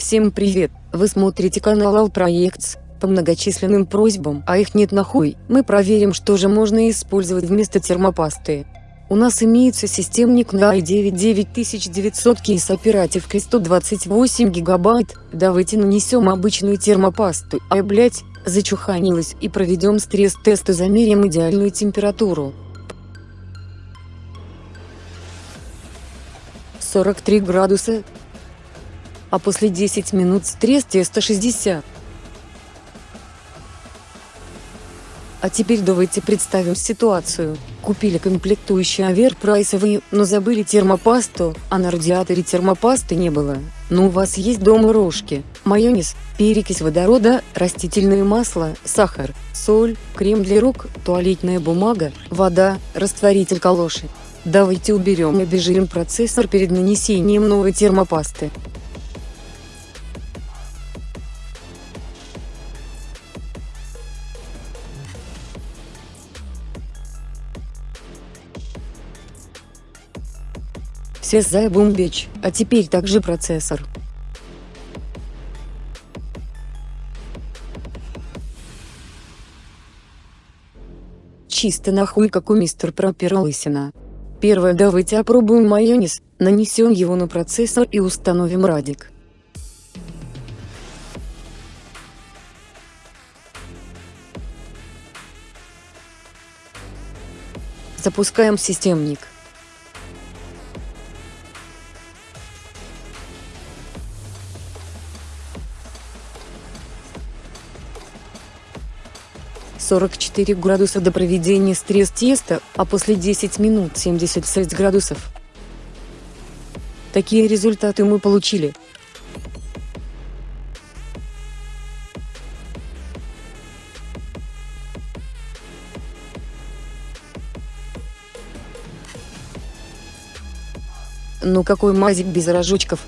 Всем привет, вы смотрите канал Алпроектс. По многочисленным просьбам, а их нет нахуй, мы проверим что же можно использовать вместо термопасты. У нас имеется системник на i9 9900 с оперативкой 128 гигабайт, давайте нанесем обычную термопасту, а блять, зачуханилась и проведем стресс-тест и замерим идеальную температуру. 43 градуса, а после 10 минут стресс-теста 60. А теперь давайте представим ситуацию. Купили комплектующие оверпрайсовые, но забыли термопасту, а на радиаторе термопасты не было. Но у вас есть дома рожки, майонез, перекись водорода, растительное масло, сахар, соль, крем для рук, туалетная бумага, вода, растворитель калоши. Давайте уберем и обезжирим процессор перед нанесением новой термопасты. Все за бомбеч, а теперь также процессор. Чисто нахуй как у мистер Пропера лысина. Первое давайте опробуем майонез, нанесем его на процессор и установим радик. Запускаем системник. Сорок четыре градуса до проведения стресс-теста, а после 10 минут 76 градусов. Такие результаты мы получили. Ну какой мазик без рожочков.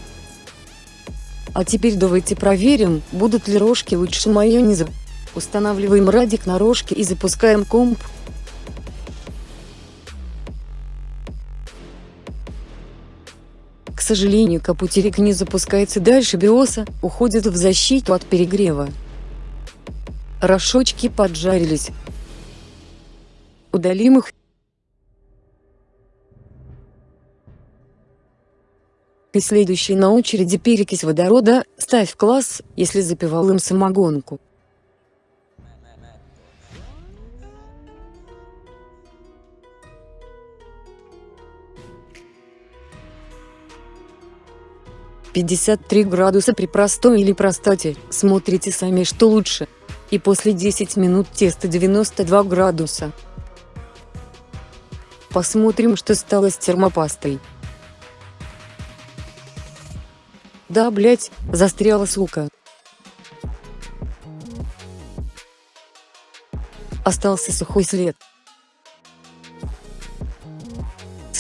А теперь давайте проверим, будут ли рожки лучше майонеза. Устанавливаем радик на рожки и запускаем комп. К сожалению капутерик не запускается дальше биоса, уходит в защиту от перегрева. Рожочки поджарились. Удалим их. И следующий на очереди перекись водорода, ставь класс, если запивал им самогонку. Пятьдесят три градуса при простой или простоте, смотрите сами что лучше. И после 10 минут тесто 92 градуса. Посмотрим что стало с термопастой. Да, блять, застряла сука. Остался сухой след.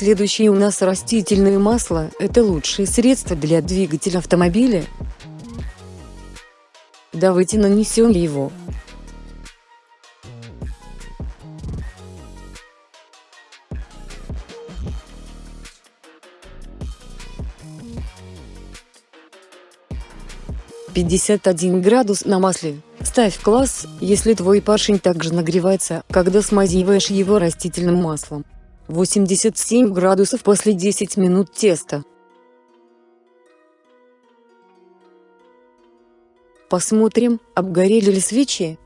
Следующее у нас растительное масло, это лучшее средство для двигателя автомобиля. Давайте нанесем его. Пятьдесят один градус на масле. Ставь класс, если твой поршень также нагревается, когда смазиваешь его растительным маслом. 87 градусов после 10 минут теста. Посмотрим, обгорели ли свечи.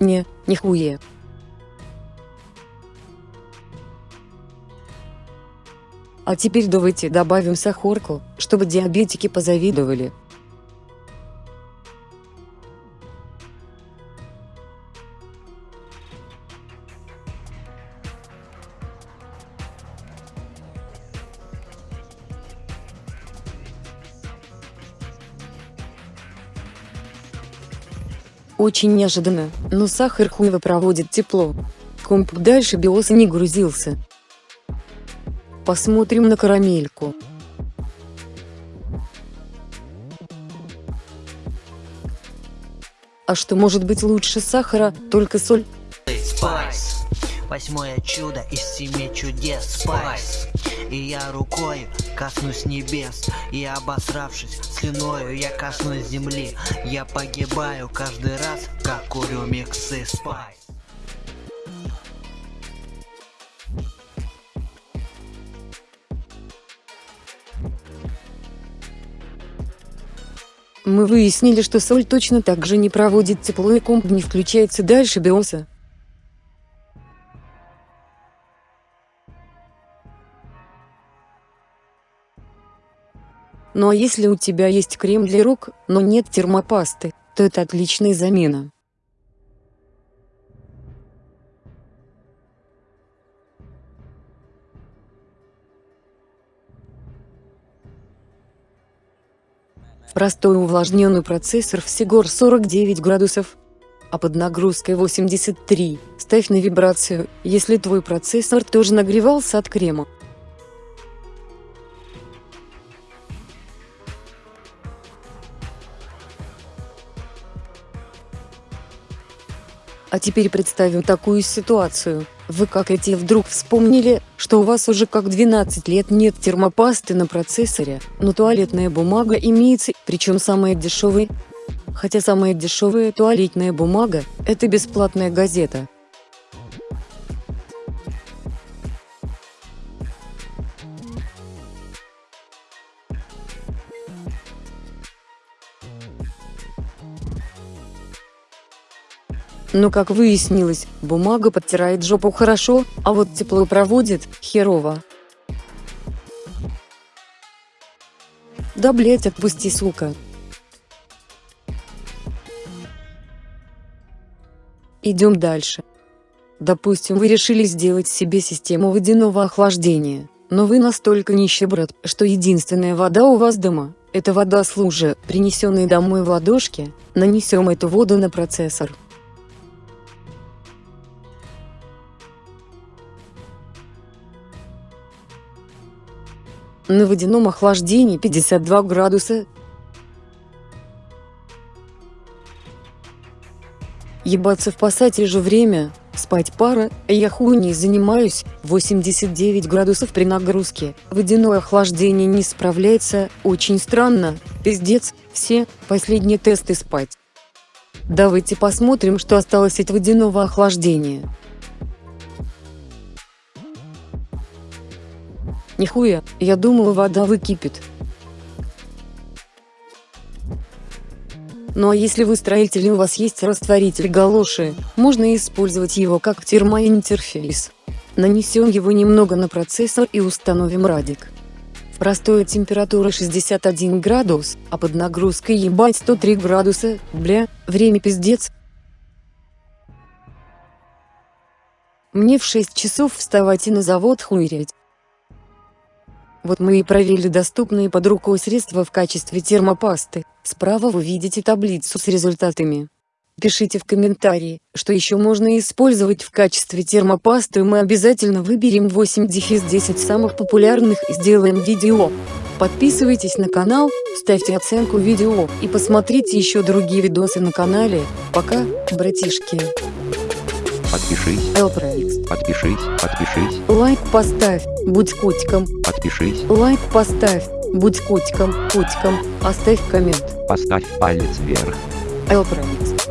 Не, нихуя. А теперь давайте добавим сахарку, чтобы диабетики позавидовали. Очень неожиданно, но сахар хуево проводит тепло. Комп дальше биоса не грузился. Посмотрим на карамельку. А что может быть лучше сахара, только соль? Восьмое чудо из семи чудес. Spice. И я рукой коснусь небес. И обосравшись слюною, я коснусь земли. Я погибаю каждый раз, как курю миксы спайс. Мы выяснили, что соль точно так же не проводит тепло и комп не включается дальше биоса. Ну а если у тебя есть крем для рук, но нет термопасты, то это отличная замена. Простой увлажненный процессор в Сигор 49 градусов, а под нагрузкой 83. Ставь на вибрацию, если твой процессор тоже нагревался от крема. А теперь представим такую ситуацию. Вы как эти вдруг вспомнили, что у вас уже как 12 лет нет термопасты на процессоре, но туалетная бумага имеется, причем самая дешевая. Хотя самая дешевая туалетная бумага – это бесплатная газета. Но как выяснилось, бумага подтирает жопу хорошо, а вот тепло проводит – херово. Да блять отпусти сука. Идем дальше. Допустим вы решили сделать себе систему водяного охлаждения, но вы настолько нищеброд, что единственная вода у вас дома – это вода с лужи, принесенной домой в ладошке, нанесем эту воду на процессор. На водяном охлаждении 52 градуса. Ебаться в пассате же время, спать пара, я хуйней занимаюсь, 89 градусов при нагрузке, водяное охлаждение не справляется, очень странно, пиздец, все, последние тесты спать. Давайте посмотрим, что осталось от водяного охлаждения. Нихуя, я думала вода выкипит. Ну а если вы строитель и у вас есть растворитель галоши, можно использовать его как термоинтерфейс. Нанесем его немного на процессор и установим радик. Простая температура 61 градус, а под нагрузкой ебать 103 градуса, бля, время пиздец. Мне в 6 часов вставать и на завод хуйрять. Вот мы и провели доступные под рукой средства в качестве термопасты. Справа вы видите таблицу с результатами. Пишите в комментарии, что еще можно использовать в качестве термопасты мы обязательно выберем 8-10 самых популярных и сделаем видео. Подписывайтесь на канал, ставьте оценку видео и посмотрите еще другие видосы на канале. Пока, братишки. Подпишись. Элпроикс. Подпишись. Подпишись. Лайк поставь, будь котиком. Подпишись. Лайк поставь, будь котиком, котиком, оставь коммент. Поставь палец вверх. Элпроикс.